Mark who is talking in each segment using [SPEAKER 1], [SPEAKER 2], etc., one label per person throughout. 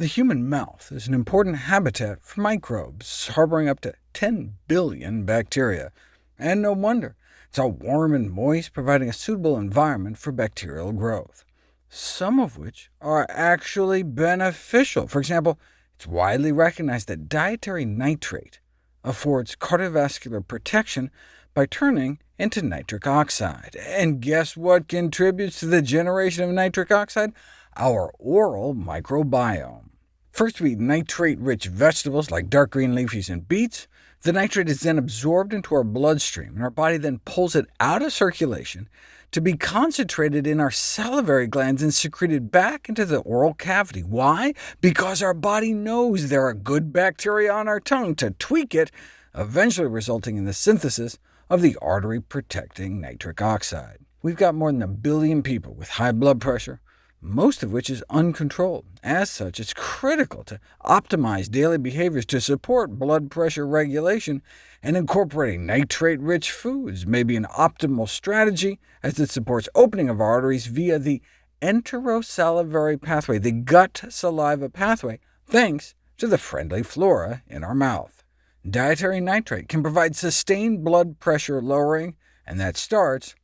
[SPEAKER 1] The human mouth is an important habitat for microbes, harboring up to 10 billion bacteria. And no wonder. It's all warm and moist, providing a suitable environment for bacterial growth, some of which are actually beneficial. For example, it's widely recognized that dietary nitrate affords cardiovascular protection by turning into nitric oxide. And guess what contributes to the generation of nitric oxide? Our oral microbiome. First we eat nitrate-rich vegetables like dark green leafies and beets. The nitrate is then absorbed into our bloodstream, and our body then pulls it out of circulation to be concentrated in our salivary glands and secreted back into the oral cavity. Why? Because our body knows there are good bacteria on our tongue to tweak it, eventually resulting in the synthesis of the artery-protecting nitric oxide. We've got more than a billion people with high blood pressure, most of which is uncontrolled. As such, it's critical to optimize daily behaviors to support blood pressure regulation, and incorporating nitrate-rich foods may be an optimal strategy, as it supports opening of arteries via the enterosalivary pathway, the gut-saliva pathway, thanks to the friendly flora in our mouth. Dietary nitrate can provide sustained blood pressure lowering, and that starts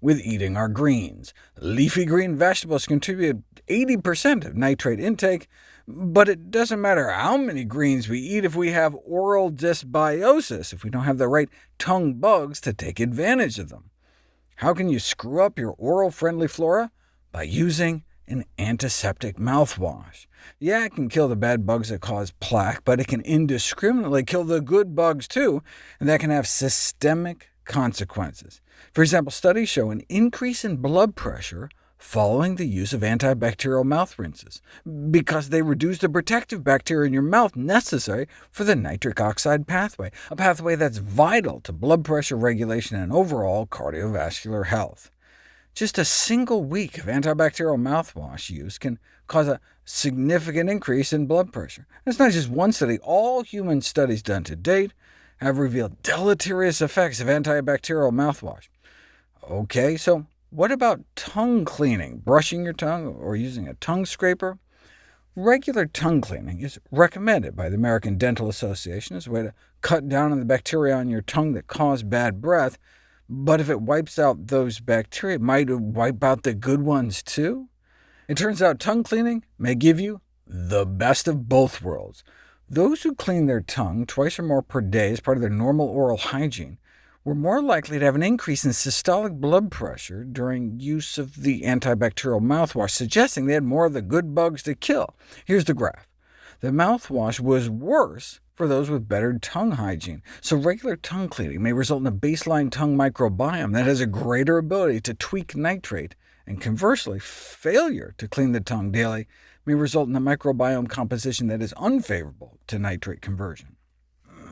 [SPEAKER 1] with eating our greens. Leafy green vegetables contribute 80% of nitrate intake, but it doesn't matter how many greens we eat if we have oral dysbiosis, if we don't have the right tongue bugs to take advantage of them. How can you screw up your oral-friendly flora? By using an antiseptic mouthwash. Yeah, it can kill the bad bugs that cause plaque, but it can indiscriminately kill the good bugs too, and that can have systemic consequences. For example, studies show an increase in blood pressure following the use of antibacterial mouth rinses, because they reduce the protective bacteria in your mouth necessary for the nitric oxide pathway, a pathway that's vital to blood pressure regulation and overall cardiovascular health. Just a single week of antibacterial mouthwash use can cause a significant increase in blood pressure. And it's not just one study. All human studies done to date have revealed deleterious effects of antibacterial mouthwash. OK, so what about tongue cleaning, brushing your tongue, or using a tongue scraper? Regular tongue cleaning is recommended by the American Dental Association as a way to cut down on the bacteria on your tongue that cause bad breath, but if it wipes out those bacteria, it might wipe out the good ones too? It turns out tongue cleaning may give you the best of both worlds. Those who clean their tongue twice or more per day as part of their normal oral hygiene were more likely to have an increase in systolic blood pressure during use of the antibacterial mouthwash, suggesting they had more of the good bugs to kill. Here's the graph. The mouthwash was worse for those with better tongue hygiene, so regular tongue cleaning may result in a baseline tongue microbiome that has a greater ability to tweak nitrate, and conversely, failure to clean the tongue daily may result in a microbiome composition that is unfavorable to nitrate conversion.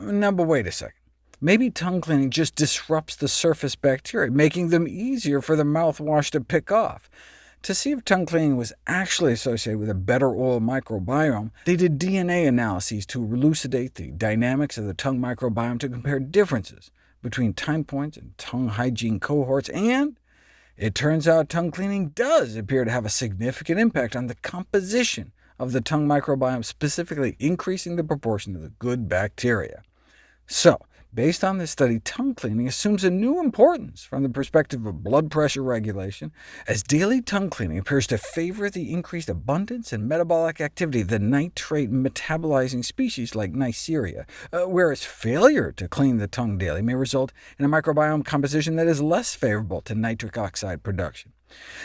[SPEAKER 1] Now, but wait a second. Maybe tongue cleaning just disrupts the surface bacteria, making them easier for the mouthwash to pick off. To see if tongue cleaning was actually associated with a better oral microbiome, they did DNA analyses to elucidate the dynamics of the tongue microbiome to compare differences between time points and tongue hygiene cohorts, and it turns out tongue cleaning does appear to have a significant impact on the composition of the tongue microbiome, specifically increasing the proportion of the good bacteria. So, Based on this study, tongue cleaning assumes a new importance from the perspective of blood pressure regulation, as daily tongue cleaning appears to favor the increased abundance and metabolic activity of the nitrate metabolizing species like Neisseria, uh, whereas failure to clean the tongue daily may result in a microbiome composition that is less favorable to nitric oxide production.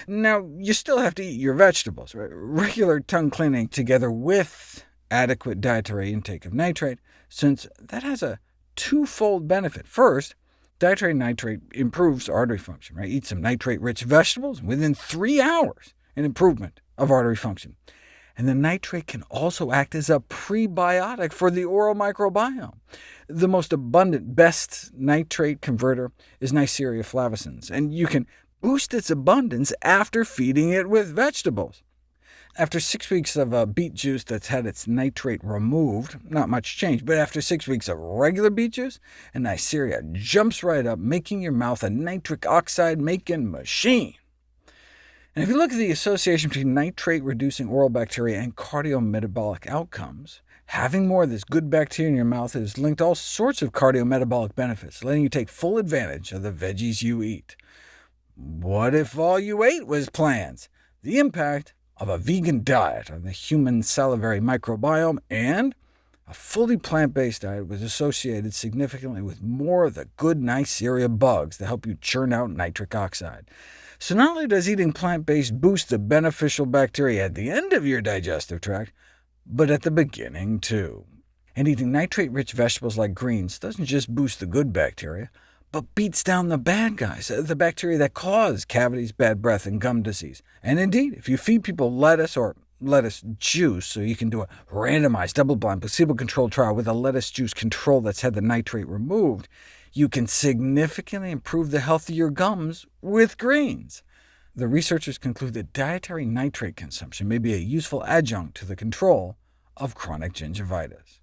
[SPEAKER 1] Now, you still have to eat your vegetables. Right? Regular tongue cleaning together with adequate dietary intake of nitrate, since that has a twofold benefit. First, dietary nitrate improves artery function. Right? Eat some nitrate-rich vegetables, within three hours, an improvement of artery function. And the nitrate can also act as a prebiotic for the oral microbiome. The most abundant, best nitrate converter is Neisseria flavescens, and you can boost its abundance after feeding it with vegetables. After six weeks of uh, beet juice that's had its nitrate removed, not much change, but after six weeks of regular beet juice, and Neisseria jumps right up, making your mouth a nitric oxide-making machine. And if you look at the association between nitrate-reducing oral bacteria and cardiometabolic outcomes, having more of this good bacteria in your mouth is linked to all sorts of cardiometabolic benefits, letting you take full advantage of the veggies you eat. What if all you ate was plants? The impact of a vegan diet on the human salivary microbiome, and a fully plant-based diet was associated significantly with more of the good Neisseria bugs that help you churn out nitric oxide. So not only does eating plant-based boost the beneficial bacteria at the end of your digestive tract, but at the beginning too. And eating nitrate-rich vegetables like greens doesn't just boost the good bacteria, but beats down the bad guys, uh, the bacteria that cause cavities, bad breath, and gum disease. And indeed, if you feed people lettuce or lettuce juice, so you can do a randomized, double-blind, placebo-controlled trial with a lettuce juice control that's had the nitrate removed, you can significantly improve the health of your gums with greens. The researchers conclude that dietary nitrate consumption may be a useful adjunct to the control of chronic gingivitis.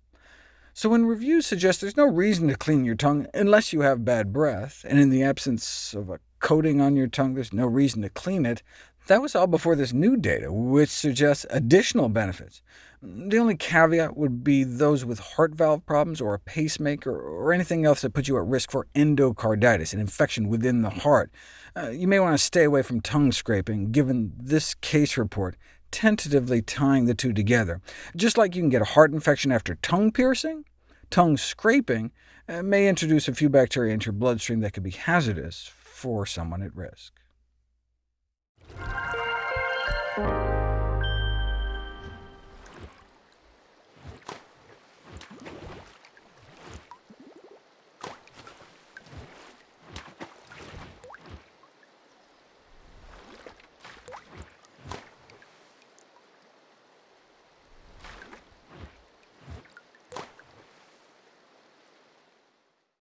[SPEAKER 1] So when reviews suggest there's no reason to clean your tongue unless you have bad breath, and in the absence of a coating on your tongue there's no reason to clean it, that was all before this new data, which suggests additional benefits. The only caveat would be those with heart valve problems, or a pacemaker, or anything else that puts you at risk for endocarditis, an infection within the heart. Uh, you may want to stay away from tongue scraping, given this case report tentatively tying the two together. Just like you can get a heart infection after tongue piercing, tongue scraping uh, may introduce a few bacteria into your bloodstream that could be hazardous for someone at risk.